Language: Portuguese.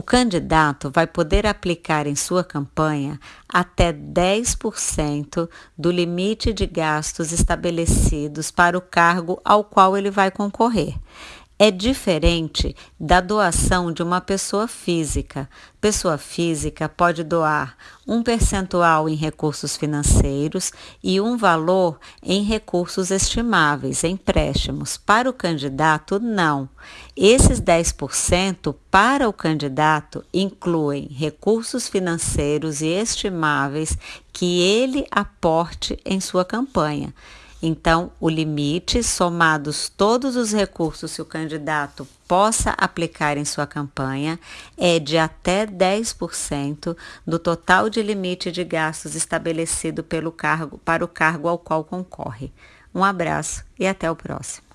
O candidato vai poder aplicar em sua campanha até 10% do limite de gastos estabelecidos para o cargo ao qual ele vai concorrer é diferente da doação de uma pessoa física. Pessoa física pode doar um percentual em recursos financeiros e um valor em recursos estimáveis, empréstimos. Para o candidato, não. Esses 10% para o candidato incluem recursos financeiros e estimáveis que ele aporte em sua campanha. Então, o limite, somados todos os recursos que o candidato possa aplicar em sua campanha, é de até 10% do total de limite de gastos estabelecido pelo cargo para o cargo ao qual concorre. Um abraço e até o próximo.